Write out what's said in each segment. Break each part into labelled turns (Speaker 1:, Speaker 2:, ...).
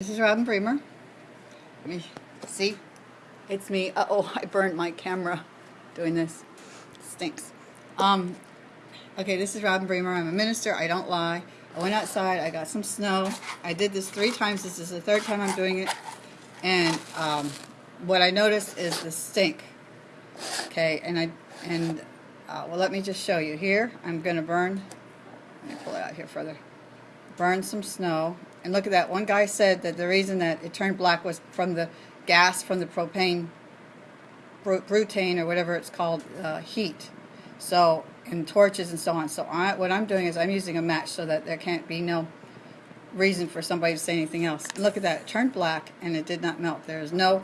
Speaker 1: This is Robin Bremer. Let me see. It's me. Uh oh, I burned my camera doing this. Stinks. Um, okay, this is Robin Bremer. I'm a minister. I don't lie. I went outside. I got some snow. I did this three times. This is the third time I'm doing it. And um, what I noticed is the stink. Okay, and I and uh, well, let me just show you here. I'm gonna burn. Let me pull it out here further. Burn some snow and look at that. One guy said that the reason that it turned black was from the gas from the propane, butane or whatever it's called, uh, heat. So, and torches and so on. So I, what I'm doing is I'm using a match so that there can't be no reason for somebody to say anything else. And look at that. It turned black and it did not melt. There's no,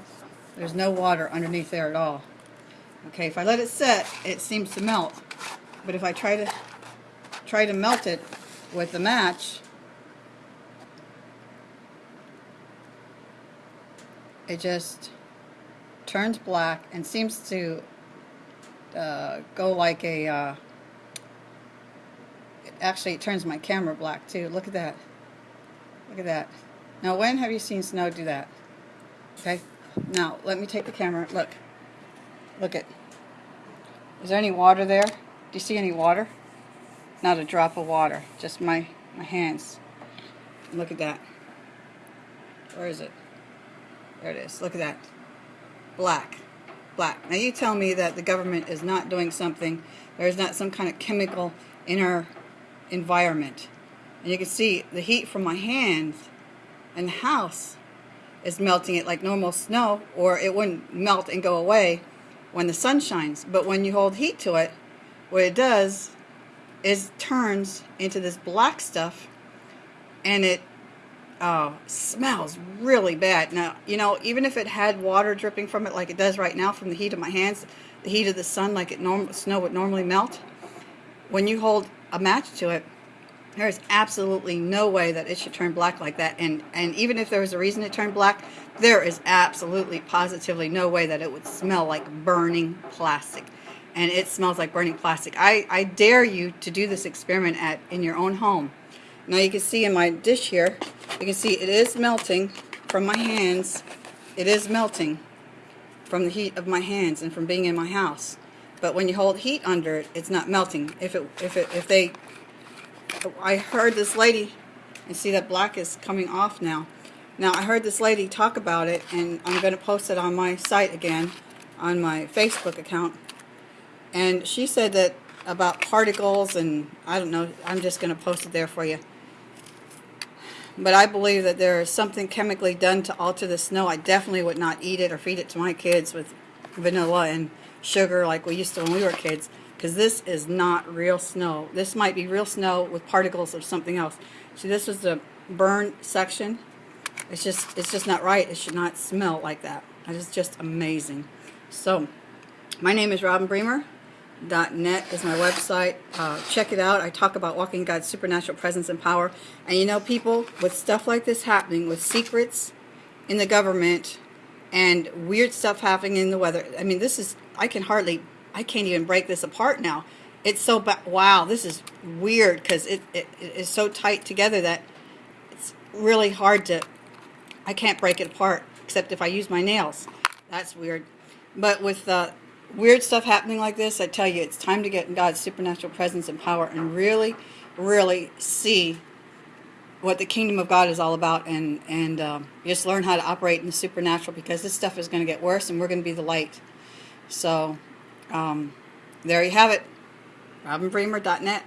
Speaker 1: there's no water underneath there at all. Okay, if I let it set, it seems to melt. But if I try to, try to melt it with the match, it just turns black and seems to uh, go like a uh, actually it turns my camera black too. Look at that. Look at that. Now when have you seen snow do that? Okay. Now let me take the camera. Look. Look at is there any water there? Do you see any water? Not a drop of water just my my hands. Look at that. Where is it there it is. Look at that. Black. Black. Now you tell me that the government is not doing something. There is not some kind of chemical in our environment. And you can see the heat from my hands and the house is melting it like normal snow or it wouldn't melt and go away when the sun shines. But when you hold heat to it, what it does is turns into this black stuff and it oh, smells really bad. Now, you know, even if it had water dripping from it like it does right now from the heat of my hands, the heat of the sun like it norm snow would normally melt, when you hold a match to it, there is absolutely no way that it should turn black like that. And, and even if there was a reason it turned black, there is absolutely, positively no way that it would smell like burning plastic. And it smells like burning plastic. I, I dare you to do this experiment at in your own home. Now you can see in my dish here, you can see it is melting from my hands. It is melting from the heat of my hands and from being in my house. But when you hold heat under it, it's not melting. If it, if it, if they, I heard this lady, and see that black is coming off now. Now I heard this lady talk about it, and I'm going to post it on my site again, on my Facebook account. And she said that about particles, and I don't know, I'm just going to post it there for you. But I believe that there is something chemically done to alter the snow. I definitely would not eat it or feed it to my kids with vanilla and sugar like we used to when we were kids. Because this is not real snow. This might be real snow with particles of something else. See, this is the burn section. It's just, it's just not right. It should not smell like that. It's just amazing. So, my name is Robin Bremer net is my website. Uh, check it out. I talk about walking God's supernatural presence and power. And you know, people, with stuff like this happening, with secrets in the government and weird stuff happening in the weather, I mean, this is, I can hardly, I can't even break this apart now. It's so, wow, this is weird because it, it, it is so tight together that it's really hard to, I can't break it apart except if I use my nails. That's weird. But with uh, weird stuff happening like this, I tell you, it's time to get in God's supernatural presence and power and really, really see what the kingdom of God is all about and, and um, just learn how to operate in the supernatural because this stuff is going to get worse and we're going to be the light. So, um, there you have it. RobinBremer.net.